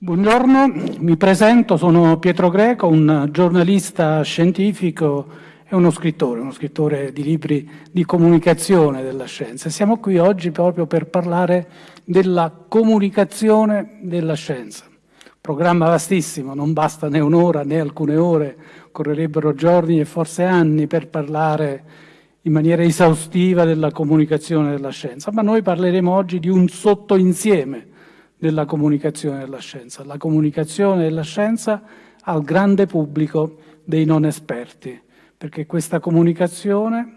Buongiorno, mi presento, sono Pietro Greco, un giornalista scientifico e uno scrittore, uno scrittore di libri di comunicazione della scienza. Siamo qui oggi proprio per parlare della comunicazione della scienza. Programma vastissimo, non basta né un'ora né alcune ore, occorrerebbero giorni e forse anni per parlare in maniera esaustiva della comunicazione della scienza, ma noi parleremo oggi di un sottoinsieme della comunicazione della scienza, la comunicazione della scienza al grande pubblico dei non esperti, perché questa comunicazione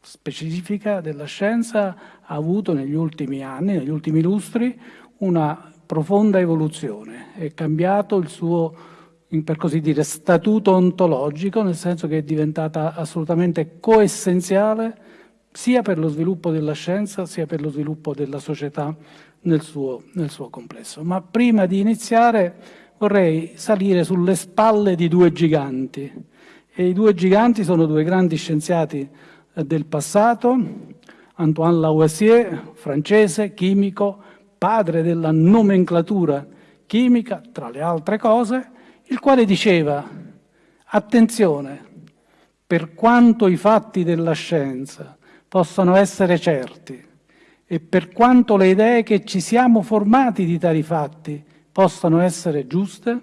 specifica della scienza ha avuto negli ultimi anni, negli ultimi lustri, una profonda evoluzione, è cambiato il suo, per così dire, statuto ontologico, nel senso che è diventata assolutamente coessenziale sia per lo sviluppo della scienza sia per lo sviluppo della società nel suo, nel suo complesso. Ma prima di iniziare vorrei salire sulle spalle di due giganti. E I due giganti sono due grandi scienziati eh, del passato, Antoine Lavoisier, francese, chimico, padre della nomenclatura chimica, tra le altre cose, il quale diceva attenzione, per quanto i fatti della scienza possano essere certi, e per quanto le idee che ci siamo formati di tali fatti possano essere giuste,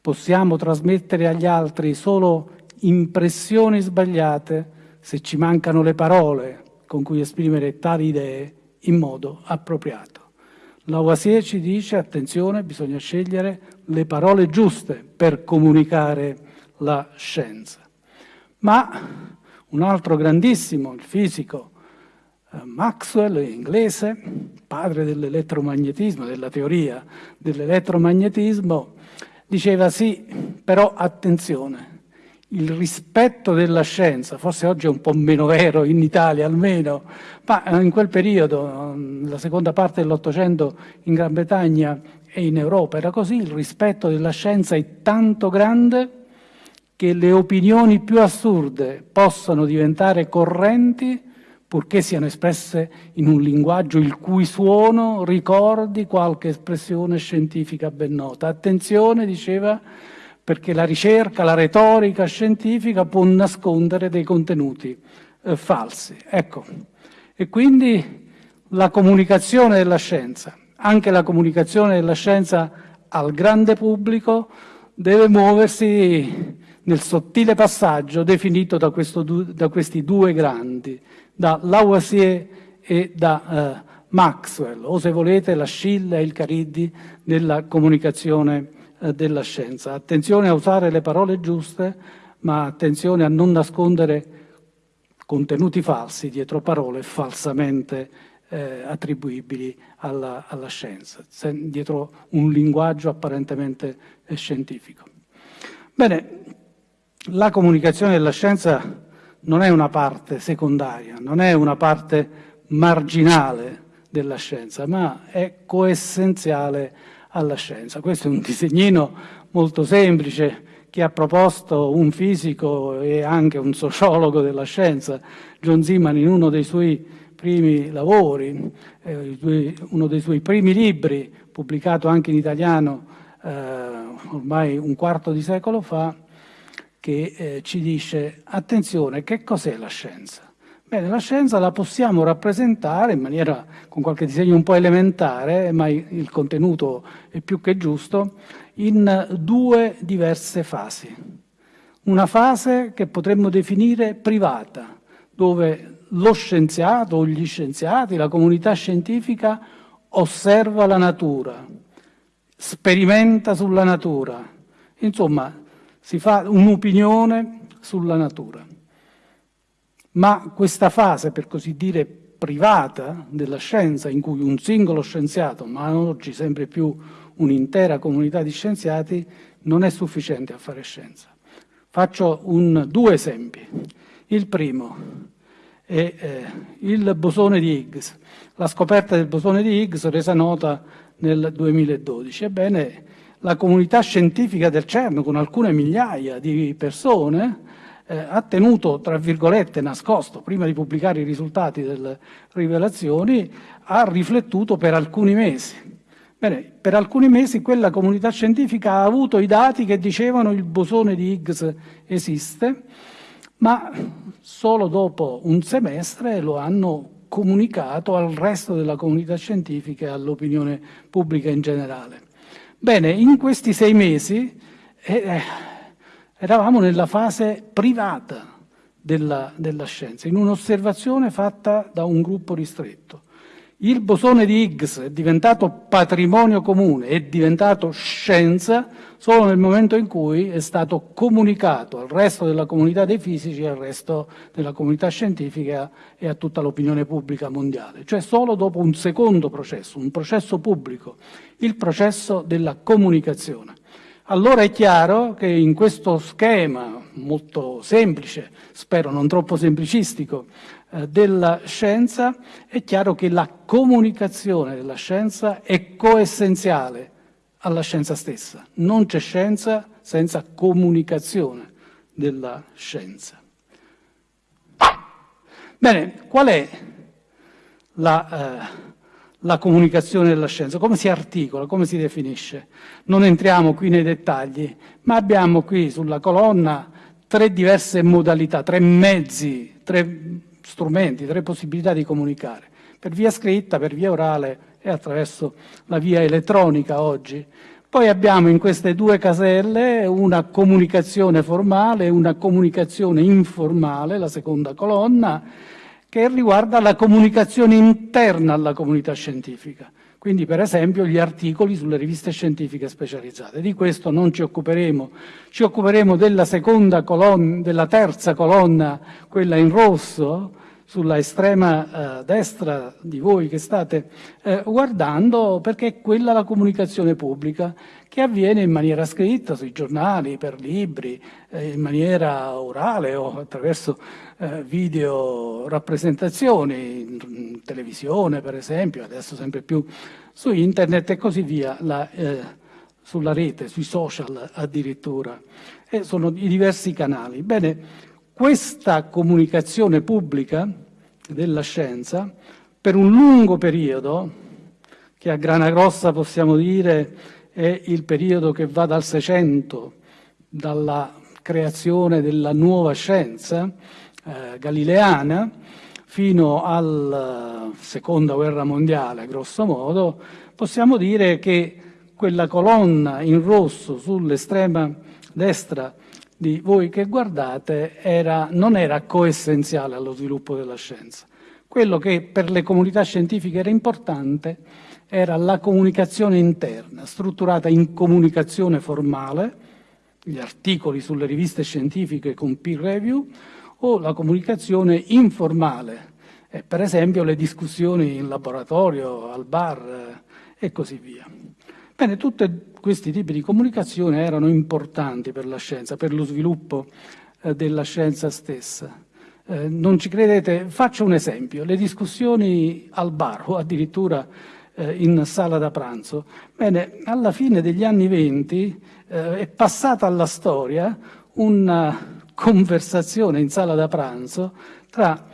possiamo trasmettere agli altri solo impressioni sbagliate se ci mancano le parole con cui esprimere tali idee in modo appropriato. Lavoisier ci dice, attenzione, bisogna scegliere le parole giuste per comunicare la scienza. Ma un altro grandissimo, il fisico Maxwell, inglese, padre dell'elettromagnetismo, della teoria dell'elettromagnetismo, diceva sì, però attenzione, il rispetto della scienza, forse oggi è un po' meno vero in Italia almeno, ma in quel periodo, la seconda parte dell'Ottocento in Gran Bretagna e in Europa era così, il rispetto della scienza è tanto grande che le opinioni più assurde possano diventare correnti purché siano espresse in un linguaggio il cui suono ricordi qualche espressione scientifica ben nota. Attenzione, diceva, perché la ricerca, la retorica scientifica può nascondere dei contenuti eh, falsi. Ecco, e quindi la comunicazione della scienza, anche la comunicazione della scienza al grande pubblico, deve muoversi nel sottile passaggio definito da, questo, da questi due grandi, da Lavoisier e da eh, Maxwell, o se volete la Scilla e il Cariddi della comunicazione eh, della scienza. Attenzione a usare le parole giuste, ma attenzione a non nascondere contenuti falsi dietro parole falsamente eh, attribuibili alla, alla scienza, dietro un linguaggio apparentemente eh, scientifico. Bene, la comunicazione della scienza non è una parte secondaria, non è una parte marginale della scienza, ma è coessenziale alla scienza. Questo è un disegnino molto semplice che ha proposto un fisico e anche un sociologo della scienza, John Zeman, in uno dei suoi primi lavori, eh, uno dei suoi primi libri, pubblicato anche in italiano eh, ormai un quarto di secolo fa, che eh, ci dice attenzione, che cos'è la scienza? Bene, la scienza la possiamo rappresentare in maniera con qualche disegno un po' elementare, ma il contenuto è più che giusto, in due diverse fasi. Una fase che potremmo definire privata, dove lo scienziato o gli scienziati, la comunità scientifica osserva la natura, sperimenta sulla natura, insomma si fa un'opinione sulla natura. Ma questa fase, per così dire, privata della scienza, in cui un singolo scienziato, ma oggi sempre più un'intera comunità di scienziati, non è sufficiente a fare scienza. Faccio un, due esempi. Il primo è eh, il bosone di Higgs, la scoperta del bosone di Higgs resa nota nel 2012. Ebbene, la comunità scientifica del CERN, con alcune migliaia di persone, eh, ha tenuto, tra virgolette, nascosto, prima di pubblicare i risultati delle rivelazioni, ha riflettuto per alcuni mesi. Bene, per alcuni mesi quella comunità scientifica ha avuto i dati che dicevano il bosone di Higgs esiste, ma solo dopo un semestre lo hanno comunicato al resto della comunità scientifica e all'opinione pubblica in generale. Bene, in questi sei mesi eh, eh, eravamo nella fase privata della, della scienza, in un'osservazione fatta da un gruppo ristretto. Il bosone di Higgs è diventato patrimonio comune, è diventato scienza solo nel momento in cui è stato comunicato al resto della comunità dei fisici, al resto della comunità scientifica e a tutta l'opinione pubblica mondiale, cioè solo dopo un secondo processo, un processo pubblico, il processo della comunicazione. Allora è chiaro che in questo schema molto semplice, spero non troppo semplicistico, eh, della scienza, è chiaro che la comunicazione della scienza è coessenziale alla scienza stessa. Non c'è scienza senza comunicazione della scienza. Bene, qual è la... Eh, la comunicazione della scienza, come si articola, come si definisce. Non entriamo qui nei dettagli, ma abbiamo qui sulla colonna tre diverse modalità, tre mezzi, tre strumenti, tre possibilità di comunicare, per via scritta, per via orale e attraverso la via elettronica oggi. Poi abbiamo in queste due caselle una comunicazione formale e una comunicazione informale, la seconda colonna, che riguarda la comunicazione interna alla comunità scientifica. Quindi, per esempio, gli articoli sulle riviste scientifiche specializzate. Di questo non ci occuperemo. Ci occuperemo della colonna, della terza colonna, quella in rosso, sulla estrema eh, destra di voi che state eh, guardando, perché è quella la comunicazione pubblica che avviene in maniera scritta sui giornali, per libri, eh, in maniera orale o attraverso eh, video rappresentazioni, televisione per esempio, adesso sempre più su internet e così via, la, eh, sulla rete, sui social addirittura. E sono i diversi canali. Bene, questa comunicazione pubblica della scienza per un lungo periodo, che a grana grossa possiamo dire è il periodo che va dal 600, dalla creazione della nuova scienza eh, galileana, fino alla seconda guerra mondiale, grosso modo, possiamo dire che quella colonna in rosso sull'estrema destra di voi che guardate era, non era coessenziale allo sviluppo della scienza. Quello che per le comunità scientifiche era importante era la comunicazione interna, strutturata in comunicazione formale, gli articoli sulle riviste scientifiche con peer review, o la comunicazione informale, eh, per esempio le discussioni in laboratorio, al bar eh, e così via. Bene, tutti questi tipi di comunicazione erano importanti per la scienza, per lo sviluppo eh, della scienza stessa. Eh, non ci credete? Faccio un esempio. Le discussioni al bar o addirittura eh, in sala da pranzo. Bene, alla fine degli anni venti eh, è passata alla storia una conversazione in sala da pranzo tra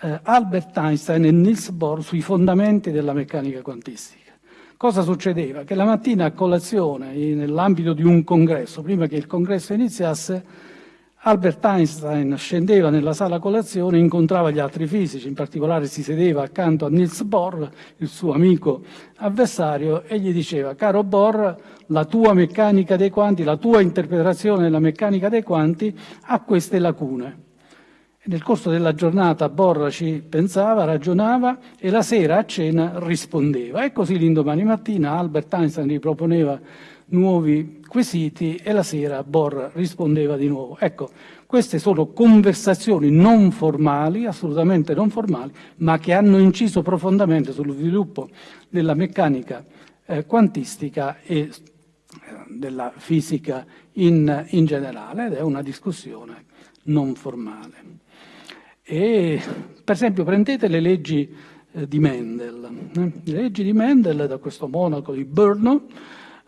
eh, Albert Einstein e Niels Bohr sui fondamenti della meccanica quantistica. Cosa succedeva? Che la mattina a colazione, nell'ambito di un congresso, prima che il congresso iniziasse, Albert Einstein scendeva nella sala colazione, incontrava gli altri fisici, in particolare si sedeva accanto a Niels Bohr, il suo amico avversario, e gli diceva, caro Bohr, la tua meccanica dei quanti, la tua interpretazione della meccanica dei quanti ha queste lacune. Nel corso della giornata Borra ci pensava, ragionava e la sera a cena rispondeva. E così l'indomani mattina Albert Einstein gli proponeva nuovi quesiti e la sera Borra rispondeva di nuovo. Ecco, queste sono conversazioni non formali, assolutamente non formali, ma che hanno inciso profondamente sullo sviluppo della meccanica eh, quantistica e eh, della fisica in, in generale ed è una discussione non formale. E, per esempio, prendete le leggi eh, di Mendel. Eh? Le leggi di Mendel, da questo monaco di Brno,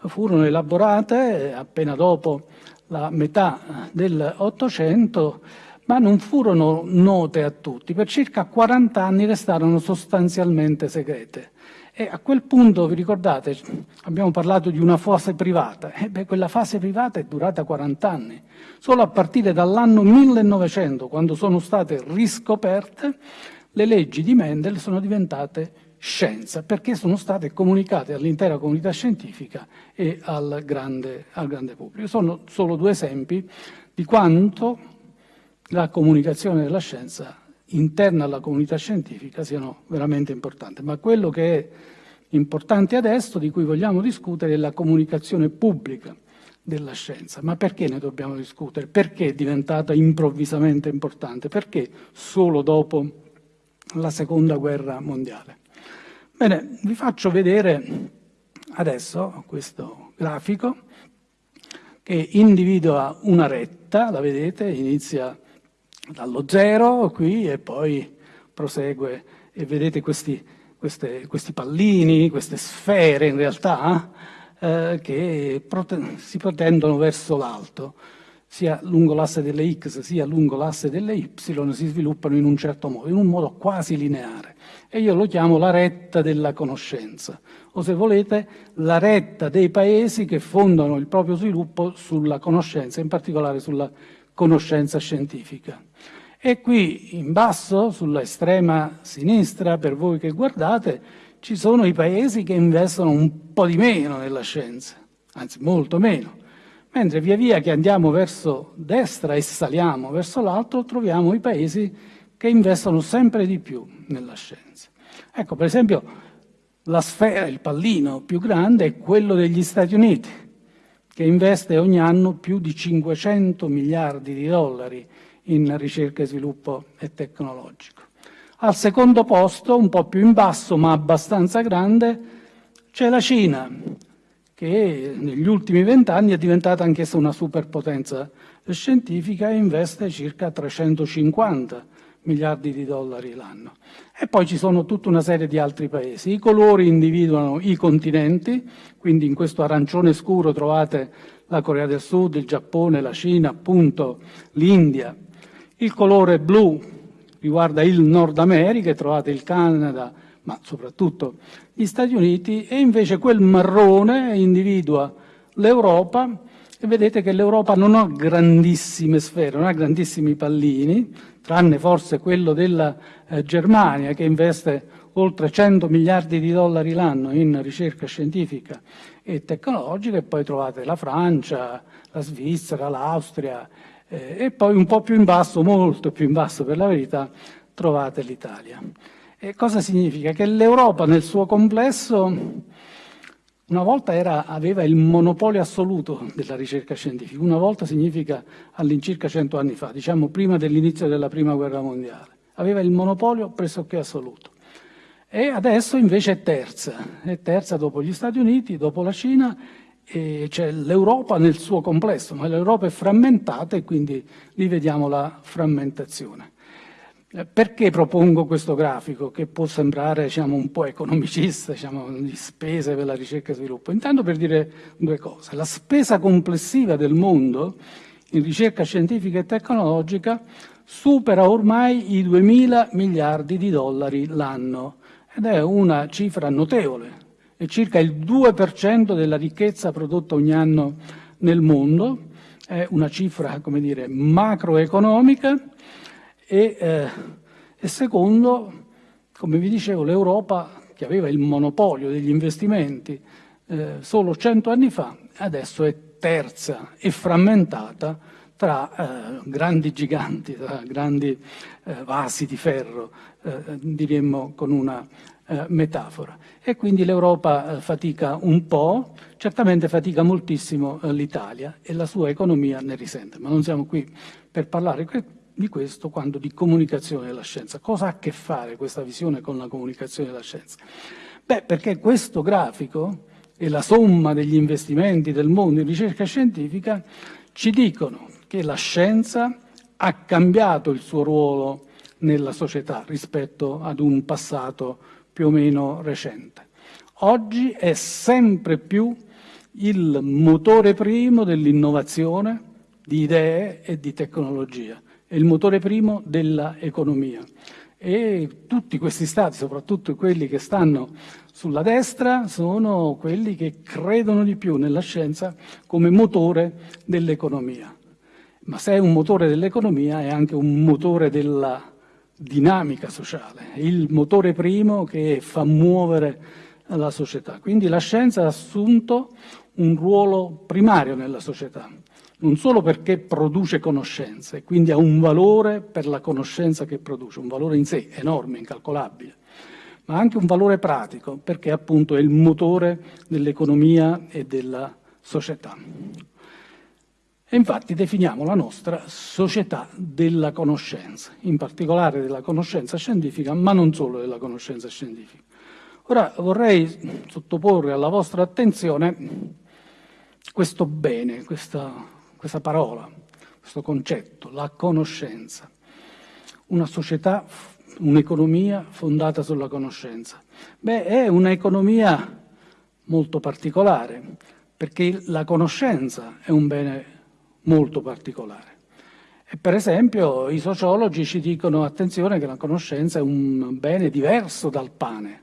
furono elaborate appena dopo la metà dell'Ottocento, ma non furono note a tutti. Per circa 40 anni restarono sostanzialmente segrete. E a quel punto, vi ricordate, abbiamo parlato di una fase privata. E beh, quella fase privata è durata 40 anni. Solo a partire dall'anno 1900, quando sono state riscoperte, le leggi di Mendel sono diventate scienza, perché sono state comunicate all'intera comunità scientifica e al grande, al grande pubblico. Sono solo due esempi di quanto la comunicazione della scienza interna alla comunità scientifica siano veramente importanti. Ma quello che è importante adesso, di cui vogliamo discutere, è la comunicazione pubblica della scienza. Ma perché ne dobbiamo discutere? Perché è diventata improvvisamente importante? Perché solo dopo la Seconda Guerra Mondiale? Bene, vi faccio vedere adesso questo grafico che individua una retta, la vedete, inizia dallo zero qui e poi prosegue e vedete questi, queste, questi pallini, queste sfere in realtà eh, che prote si protendono verso l'alto. Sia lungo l'asse delle x sia lungo l'asse delle y si sviluppano in un certo modo, in un modo quasi lineare e io lo chiamo la retta della conoscenza o se volete la retta dei paesi che fondano il proprio sviluppo sulla conoscenza, in particolare sulla conoscenza scientifica. E qui in basso, sulla estrema sinistra, per voi che guardate, ci sono i paesi che investono un po' di meno nella scienza, anzi molto meno, mentre via via che andiamo verso destra e saliamo verso l'alto troviamo i paesi che investono sempre di più nella scienza. Ecco, per esempio, la sfera, il pallino più grande è quello degli Stati Uniti, che investe ogni anno più di 500 miliardi di dollari in ricerca e sviluppo e tecnologico. Al secondo posto, un po' più in basso ma abbastanza grande, c'è la Cina, che negli ultimi vent'anni è diventata anch'essa una superpotenza scientifica e investe circa 350 miliardi di dollari l'anno. E poi ci sono tutta una serie di altri paesi. I colori individuano i continenti, quindi in questo arancione scuro trovate la Corea del Sud, il Giappone, la Cina, appunto l'India, il colore blu riguarda il Nord America, trovate il Canada, ma soprattutto gli Stati Uniti, e invece quel marrone individua l'Europa, e vedete che l'Europa non ha grandissime sfere, non ha grandissimi pallini, tranne forse quello della eh, Germania, che investe oltre 100 miliardi di dollari l'anno in ricerca scientifica e tecnologica, e poi trovate la Francia, la Svizzera, l'Austria, eh, e poi un po' più in basso, molto più in basso per la verità, trovate l'Italia. E cosa significa? Che l'Europa nel suo complesso una volta era, aveva il monopolio assoluto della ricerca scientifica, una volta significa all'incirca cento anni fa, diciamo prima dell'inizio della Prima Guerra Mondiale. Aveva il monopolio pressoché assoluto. E adesso invece è terza, è terza dopo gli Stati Uniti, dopo la Cina c'è l'Europa nel suo complesso, ma l'Europa è frammentata e quindi lì vediamo la frammentazione. Perché propongo questo grafico che può sembrare diciamo, un po' economicista, diciamo, di spese per la ricerca e sviluppo? Intanto per dire due cose. La spesa complessiva del mondo in ricerca scientifica e tecnologica supera ormai i 2.000 miliardi di dollari l'anno ed è una cifra notevole, è circa il 2% della ricchezza prodotta ogni anno nel mondo, è una cifra come dire, macroeconomica e, eh, e secondo, come vi dicevo, l'Europa che aveva il monopolio degli investimenti eh, solo 100 anni fa, adesso è terza e frammentata tra eh, grandi giganti, tra grandi eh, vasi di ferro, eh, diremmo con una eh, metafora. E quindi l'Europa eh, fatica un po', certamente fatica moltissimo l'Italia e la sua economia ne risente, ma non siamo qui per parlare di questo quando di comunicazione della scienza. Cosa ha a che fare questa visione con la comunicazione della scienza? Beh, perché questo grafico e la somma degli investimenti del mondo in ricerca scientifica ci dicono che la scienza ha cambiato il suo ruolo nella società rispetto ad un passato più o meno recente. Oggi è sempre più il motore primo dell'innovazione, di idee e di tecnologia, è il motore primo dell'economia. e tutti questi stati, soprattutto quelli che stanno sulla destra, sono quelli che credono di più nella scienza come motore dell'economia. Ma se è un motore dell'economia è anche un motore della dinamica sociale, il motore primo che fa muovere la società. Quindi la scienza ha assunto un ruolo primario nella società non solo perché produce conoscenze, quindi ha un valore per la conoscenza che produce, un valore in sé enorme, incalcolabile, ma anche un valore pratico, perché appunto è il motore dell'economia e della società. E infatti definiamo la nostra società della conoscenza, in particolare della conoscenza scientifica, ma non solo della conoscenza scientifica. Ora vorrei sottoporre alla vostra attenzione questo bene, questa questa parola, questo concetto, la conoscenza. Una società, un'economia fondata sulla conoscenza. Beh, è un'economia molto particolare, perché la conoscenza è un bene molto particolare. E per esempio i sociologi ci dicono attenzione che la conoscenza è un bene diverso dal pane.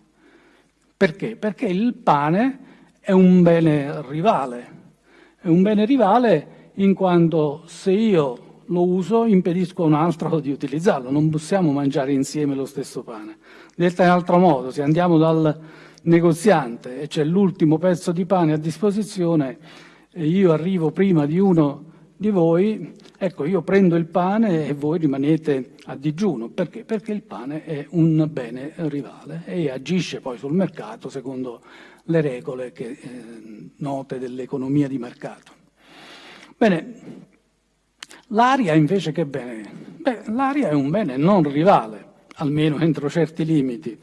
Perché? Perché il pane è un bene rivale, è un bene rivale in quanto se io lo uso impedisco a un altro di utilizzarlo, non possiamo mangiare insieme lo stesso pane. Detta in altro modo, se andiamo dal negoziante e c'è l'ultimo pezzo di pane a disposizione e io arrivo prima di uno di voi, ecco io prendo il pane e voi rimanete a digiuno. Perché? Perché il pane è un bene rivale e agisce poi sul mercato secondo le regole che, eh, note dell'economia di mercato. Bene, l'aria invece che bene? Beh, l'aria è un bene non rivale, almeno entro certi limiti.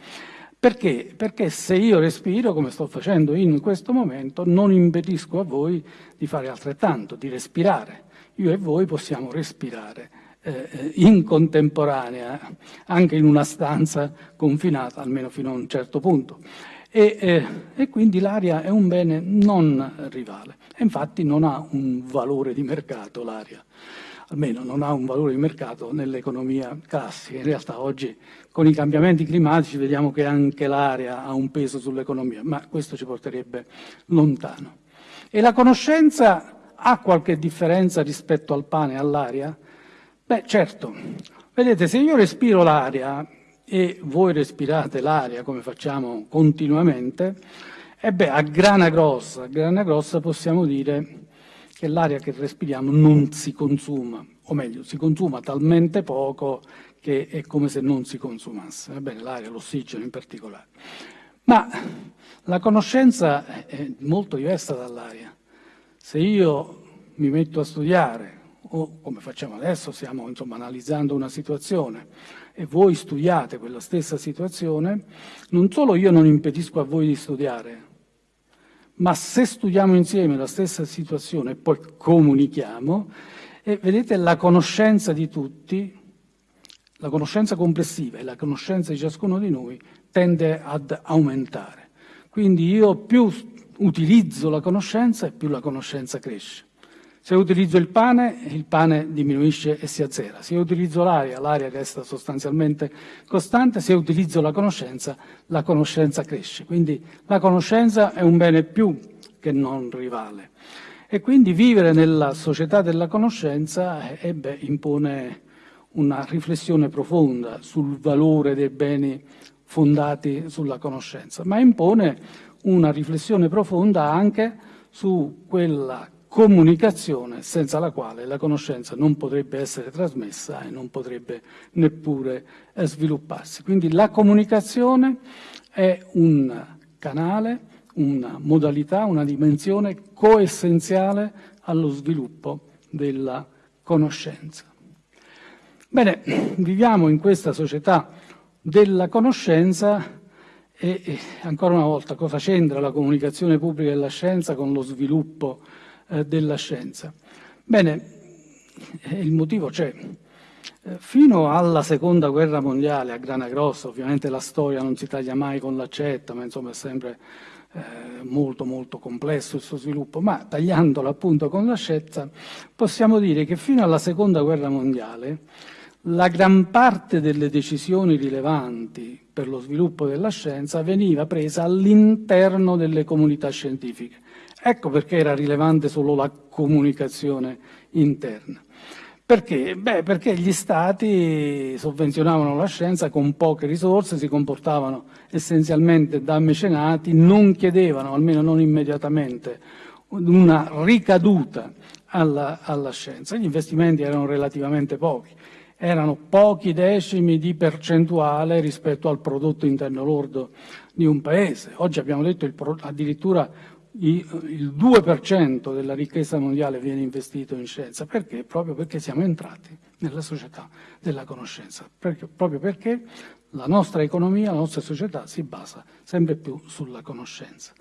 Perché? Perché se io respiro, come sto facendo in questo momento, non impedisco a voi di fare altrettanto, di respirare. Io e voi possiamo respirare eh, in contemporanea, anche in una stanza confinata, almeno fino a un certo punto. E, eh, e quindi l'aria è un bene non rivale. E infatti non ha un valore di mercato l'aria, almeno non ha un valore di mercato nell'economia classica. In realtà oggi con i cambiamenti climatici vediamo che anche l'aria ha un peso sull'economia, ma questo ci porterebbe lontano. E la conoscenza ha qualche differenza rispetto al pane e all'aria? Beh, certo. Vedete, se io respiro l'aria e voi respirate l'aria come facciamo continuamente, e beh, a grana grossa, a grana grossa possiamo dire che l'aria che respiriamo non si consuma, o meglio, si consuma talmente poco che è come se non si consumasse, va bene, l'aria, l'ossigeno in particolare. Ma la conoscenza è molto diversa dall'aria. Se io mi metto a studiare, o come facciamo adesso, stiamo insomma, analizzando una situazione, e voi studiate quella stessa situazione, non solo io non impedisco a voi di studiare, ma se studiamo insieme la stessa situazione e poi comunichiamo, e vedete la conoscenza di tutti, la conoscenza complessiva e la conoscenza di ciascuno di noi tende ad aumentare. Quindi io più utilizzo la conoscenza e più la conoscenza cresce. Se utilizzo il pane, il pane diminuisce e si azzera. Se utilizzo l'aria, l'aria resta sostanzialmente costante. Se utilizzo la conoscenza, la conoscenza cresce. Quindi la conoscenza è un bene più che non rivale. E quindi vivere nella società della conoscenza eh, beh, impone una riflessione profonda sul valore dei beni fondati sulla conoscenza, ma impone una riflessione profonda anche su quella comunicazione senza la quale la conoscenza non potrebbe essere trasmessa e non potrebbe neppure eh, svilupparsi. Quindi la comunicazione è un canale, una modalità, una dimensione coessenziale allo sviluppo della conoscenza. Bene, viviamo in questa società della conoscenza e, e ancora una volta cosa c'entra la comunicazione pubblica della scienza con lo sviluppo eh, della scienza. Bene, eh, il motivo c'è. Eh, fino alla seconda guerra mondiale, a grana grossa, ovviamente la storia non si taglia mai con l'accetta, ma insomma è sempre molto molto complesso il suo sviluppo, ma tagliandolo appunto con l'accetta possiamo dire che fino alla seconda guerra mondiale la gran parte delle decisioni rilevanti per lo sviluppo della scienza veniva presa all'interno delle comunità scientifiche. Ecco perché era rilevante solo la comunicazione interna. Perché? Beh, perché gli stati sovvenzionavano la scienza con poche risorse, si comportavano essenzialmente da mecenati, non chiedevano, almeno non immediatamente, una ricaduta alla, alla scienza. Gli investimenti erano relativamente pochi, erano pochi decimi di percentuale rispetto al prodotto interno lordo di un paese. Oggi abbiamo detto il, addirittura il 2% della ricchezza mondiale viene investito in scienza. Perché? Proprio perché siamo entrati nella società della conoscenza, perché, proprio perché la nostra economia, la nostra società si basa sempre più sulla conoscenza.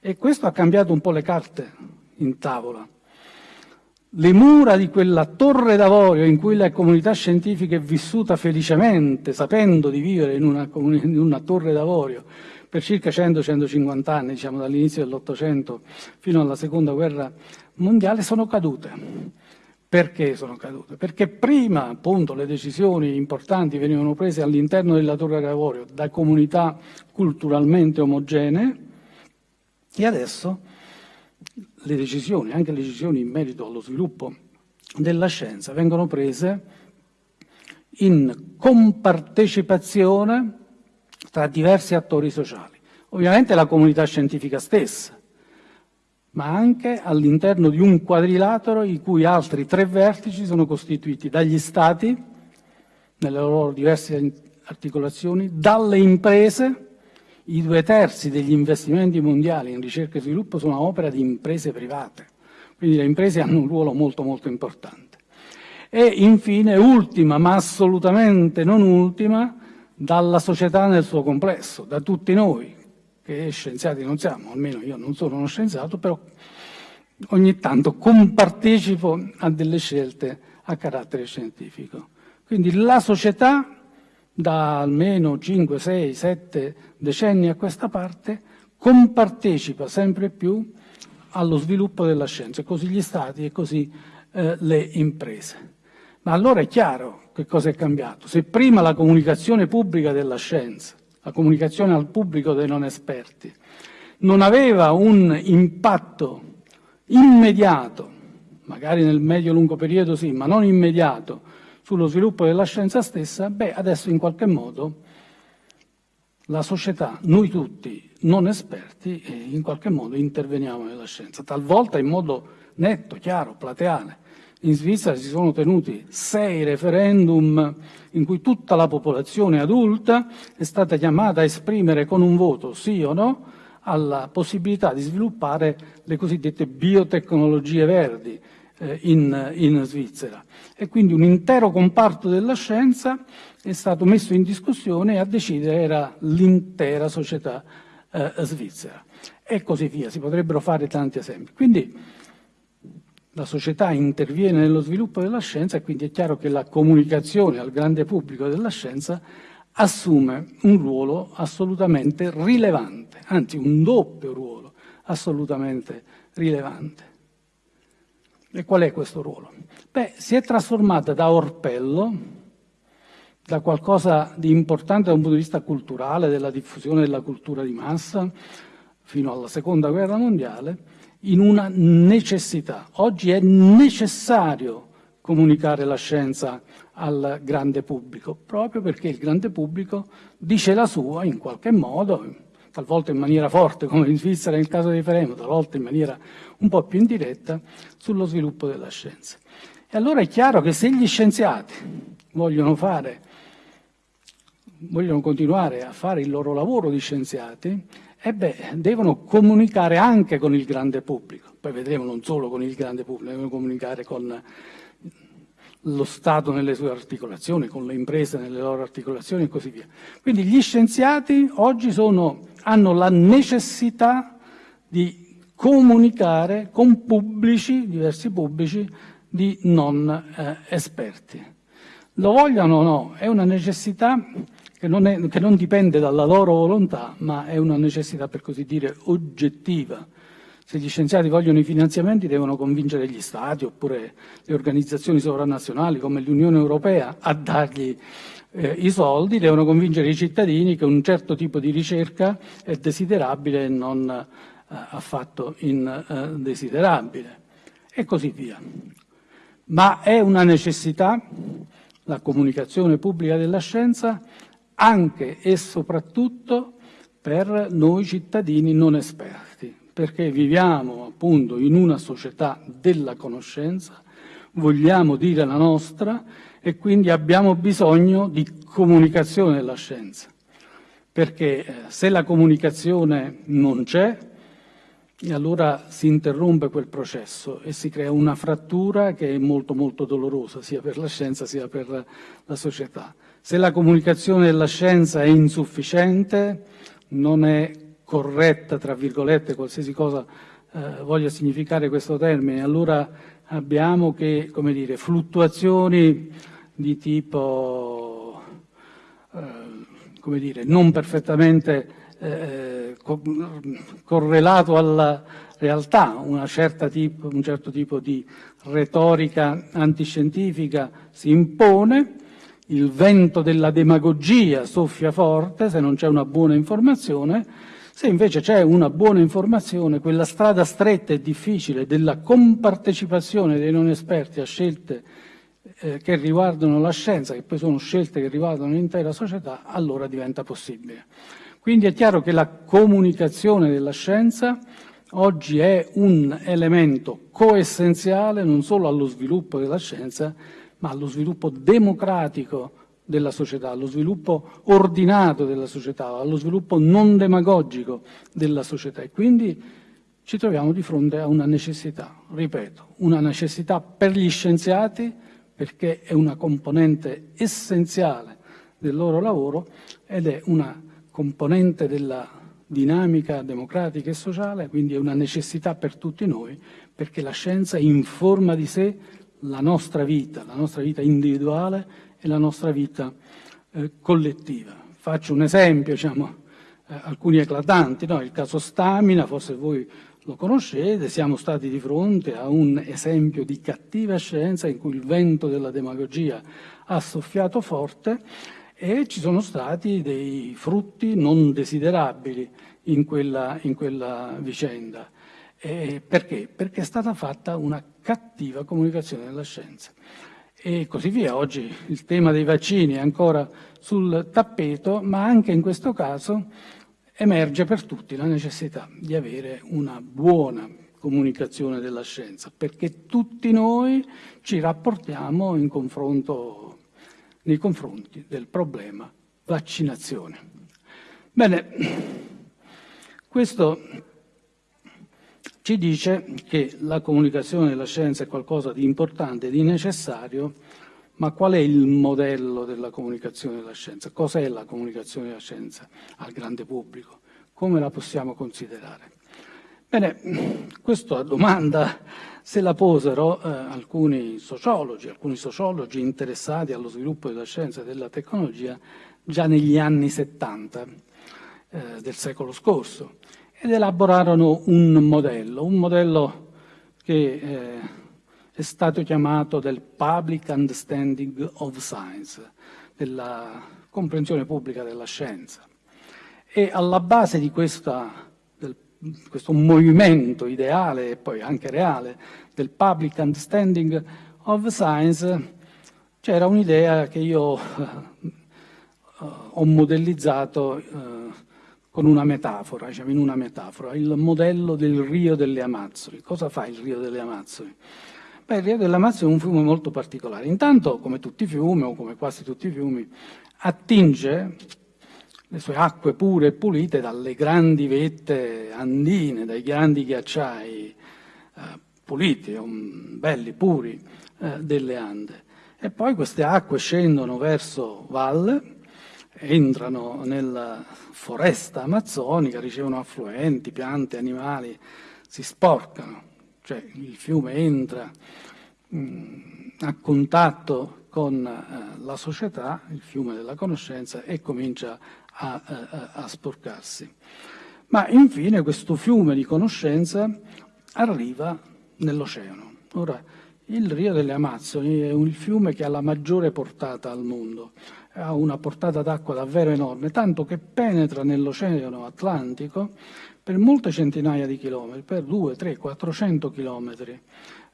E questo ha cambiato un po' le carte in tavola. Le mura di quella torre d'avorio in cui la comunità scientifica è vissuta felicemente, sapendo di vivere in una, in una torre d'avorio, per circa 100-150 anni, diciamo dall'inizio dell'Ottocento fino alla Seconda Guerra Mondiale, sono cadute. Perché sono cadute? Perché prima appunto le decisioni importanti venivano prese all'interno della Torre d'Avorio da comunità culturalmente omogenee e adesso le decisioni, anche le decisioni in merito allo sviluppo della scienza, vengono prese in compartecipazione tra diversi attori sociali. Ovviamente la comunità scientifica stessa, ma anche all'interno di un quadrilatero i cui altri tre vertici sono costituiti dagli Stati, nelle loro diverse articolazioni, dalle imprese, i due terzi degli investimenti mondiali in ricerca e sviluppo sono opera di imprese private, quindi le imprese hanno un ruolo molto molto importante. E infine, ultima, ma assolutamente non ultima, dalla società nel suo complesso, da tutti noi, che scienziati non siamo, almeno io non sono uno scienziato, però ogni tanto compartecipo a delle scelte a carattere scientifico. Quindi la società, da almeno 5, 6, 7 decenni a questa parte, compartecipa sempre più allo sviluppo della scienza, così gli stati e così eh, le imprese. Ma allora è chiaro che cosa è cambiato. Se prima la comunicazione pubblica della scienza, la comunicazione al pubblico dei non esperti, non aveva un impatto immediato, magari nel medio-lungo periodo sì, ma non immediato, sullo sviluppo della scienza stessa, beh, adesso in qualche modo la società, noi tutti non esperti, eh, in qualche modo interveniamo nella scienza, talvolta in modo netto, chiaro, plateale, in Svizzera si sono tenuti sei referendum in cui tutta la popolazione adulta è stata chiamata a esprimere con un voto sì o no alla possibilità di sviluppare le cosiddette biotecnologie verdi eh, in, in Svizzera. E quindi un intero comparto della scienza è stato messo in discussione e a decidere era l'intera società eh, svizzera. E così via, si potrebbero fare tanti esempi. Quindi la società interviene nello sviluppo della scienza e quindi è chiaro che la comunicazione al grande pubblico della scienza assume un ruolo assolutamente rilevante, anzi un doppio ruolo assolutamente rilevante. E qual è questo ruolo? Beh, si è trasformata da orpello, da qualcosa di importante da un punto di vista culturale, della diffusione della cultura di massa, fino alla seconda guerra mondiale, in una necessità. Oggi è necessario comunicare la scienza al grande pubblico, proprio perché il grande pubblico dice la sua in qualche modo, talvolta in maniera forte, come in Svizzera nel caso di Feremo, talvolta in maniera un po' più indiretta, sullo sviluppo della scienza. E allora è chiaro che se gli scienziati vogliono fare vogliono continuare a fare il loro lavoro di scienziati, beh, devono comunicare anche con il grande pubblico. Poi vedremo non solo con il grande pubblico, devono comunicare con lo Stato nelle sue articolazioni, con le imprese nelle loro articolazioni e così via. Quindi gli scienziati oggi sono, hanno la necessità di comunicare con pubblici, diversi pubblici, di non eh, esperti. Lo vogliono o no, è una necessità che non, è, che non dipende dalla loro volontà, ma è una necessità, per così dire, oggettiva. Se gli scienziati vogliono i finanziamenti devono convincere gli Stati oppure le organizzazioni sovranazionali come l'Unione Europea a dargli eh, i soldi, devono convincere i cittadini che un certo tipo di ricerca è desiderabile e non eh, affatto indesiderabile e così via. Ma è una necessità la comunicazione pubblica della scienza anche e soprattutto per noi cittadini non esperti, perché viviamo appunto in una società della conoscenza, vogliamo dire la nostra e quindi abbiamo bisogno di comunicazione della scienza, perché eh, se la comunicazione non c'è, allora si interrompe quel processo e si crea una frattura che è molto molto dolorosa sia per la scienza sia per la società. Se la comunicazione della scienza è insufficiente, non è corretta, tra virgolette, qualsiasi cosa eh, voglia significare questo termine, allora abbiamo che, come dire, fluttuazioni di tipo, eh, come dire, non perfettamente eh, co correlato alla realtà, tipo, un certo tipo di retorica antiscientifica si impone, il vento della demagogia soffia forte se non c'è una buona informazione, se invece c'è una buona informazione, quella strada stretta e difficile della compartecipazione dei non esperti a scelte eh, che riguardano la scienza, che poi sono scelte che riguardano l'intera società, allora diventa possibile. Quindi è chiaro che la comunicazione della scienza oggi è un elemento coessenziale non solo allo sviluppo della scienza, ma allo sviluppo democratico della società, allo sviluppo ordinato della società, allo sviluppo non demagogico della società. E quindi ci troviamo di fronte a una necessità, ripeto, una necessità per gli scienziati perché è una componente essenziale del loro lavoro ed è una componente della dinamica democratica e sociale, quindi è una necessità per tutti noi perché la scienza informa di sé la nostra vita, la nostra vita individuale e la nostra vita eh, collettiva. Faccio un esempio, diciamo, eh, alcuni eclatanti, no? il caso Stamina, forse voi lo conoscete, siamo stati di fronte a un esempio di cattiva scienza in cui il vento della demagogia ha soffiato forte e ci sono stati dei frutti non desiderabili in quella, in quella vicenda. Eh, perché? Perché è stata fatta una cattiva comunicazione della scienza. E così via. Oggi il tema dei vaccini è ancora sul tappeto, ma anche in questo caso emerge per tutti la necessità di avere una buona comunicazione della scienza, perché tutti noi ci rapportiamo confronto, nei confronti del problema vaccinazione. Bene, questo ci dice che la comunicazione della scienza è qualcosa di importante, di necessario, ma qual è il modello della comunicazione della scienza? Cos'è la comunicazione della scienza al grande pubblico? Come la possiamo considerare? Bene, questa domanda se la posero eh, alcuni sociologi, alcuni sociologi interessati allo sviluppo della scienza e della tecnologia già negli anni 70 eh, del secolo scorso ed elaborarono un modello, un modello che eh, è stato chiamato del Public Understanding of Science, della comprensione pubblica della scienza. E alla base di questa, del, questo movimento ideale e poi anche reale del Public Understanding of Science c'era un'idea che io eh, ho modellizzato eh, con una metafora, diciamo in una metafora, il modello del Rio delle Amazzoni. Cosa fa il Rio delle Amazzoni? Beh, il Rio delle Amazzoni è un fiume molto particolare. Intanto, come tutti i fiumi, o come quasi tutti i fiumi, attinge le sue acque pure e pulite dalle grandi vette andine, dai grandi ghiacciai eh, puliti, um, belli, puri, eh, delle Ande. E poi queste acque scendono verso valle, entrano nella foresta amazzonica, ricevono affluenti, piante, animali, si sporcano, cioè il fiume entra mh, mm, a contatto con eh, la società, il fiume della conoscenza, e comincia a, a, a sporcarsi. Ma infine questo fiume di conoscenza arriva nell'oceano. Ora, il Rio delle Amazzoni è un fiume che ha la maggiore portata al mondo, ha una portata d'acqua davvero enorme, tanto che penetra nell'Oceano Atlantico per molte centinaia di chilometri, per 2, 3, 400 chilometri,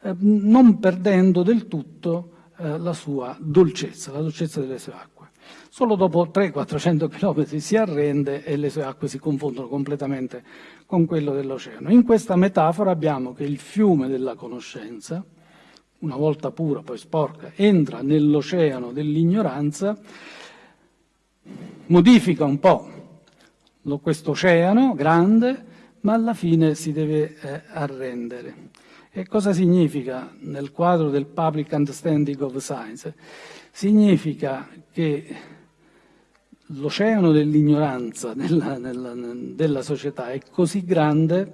eh, non perdendo del tutto eh, la sua dolcezza, la dolcezza delle sue acque. Solo dopo 300-400 km si arrende e le sue acque si confondono completamente con quello dell'oceano. In questa metafora abbiamo che il fiume della conoscenza, una volta pura, poi sporca, entra nell'oceano dell'ignoranza, modifica un po' questo oceano grande, ma alla fine si deve eh, arrendere. E cosa significa nel quadro del public understanding of science? Significa che l'oceano dell'ignoranza della, della, della società è così grande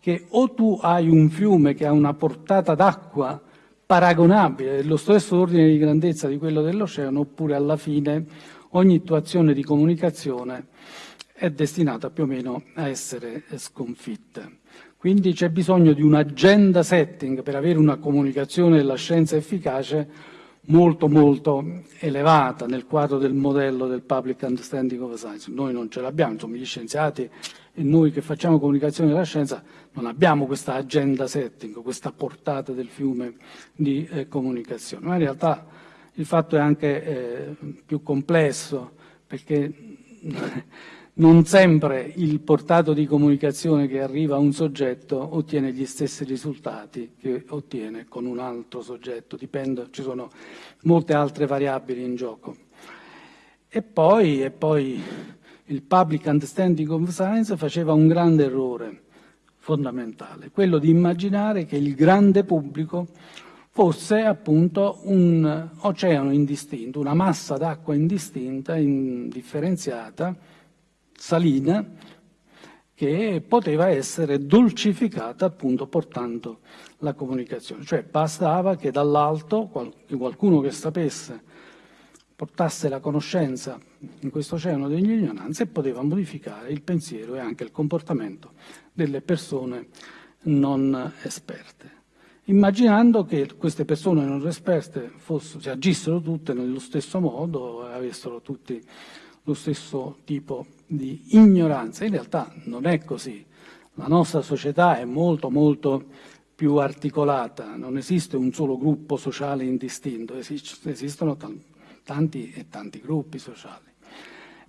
che o tu hai un fiume che ha una portata d'acqua paragonabile, dello stesso ordine di grandezza di quello dell'oceano, oppure alla fine ogni tua azione di comunicazione è destinata più o meno a essere sconfitta. Quindi c'è bisogno di un agenda setting per avere una comunicazione della scienza efficace molto molto elevata nel quadro del modello del public understanding of science. Noi non ce l'abbiamo, insomma gli scienziati e noi che facciamo comunicazione della scienza non abbiamo questa agenda setting, questa portata del fiume di eh, comunicazione, ma in realtà il fatto è anche eh, più complesso perché non sempre il portato di comunicazione che arriva a un soggetto ottiene gli stessi risultati che ottiene con un altro soggetto, dipende, ci sono molte altre variabili in gioco. E poi, e poi il public understanding of science faceva un grande errore fondamentale, quello di immaginare che il grande pubblico fosse appunto un oceano indistinto, una massa d'acqua indistinta, indifferenziata, salina che poteva essere dolcificata appunto portando la comunicazione. Cioè bastava che dall'alto qualcuno che sapesse portasse la conoscenza in questo oceano dell'ignoranza e poteva modificare il pensiero e anche il comportamento delle persone non esperte. Immaginando che queste persone non esperte fossero, si agissero tutte nello stesso modo e avessero tutti lo stesso tipo di ignoranza. In realtà non è così. La nostra società è molto molto più articolata, non esiste un solo gruppo sociale indistinto, esistono tanti e tanti gruppi sociali.